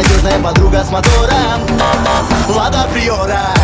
Надежная подруга с мотором. Лада Приора.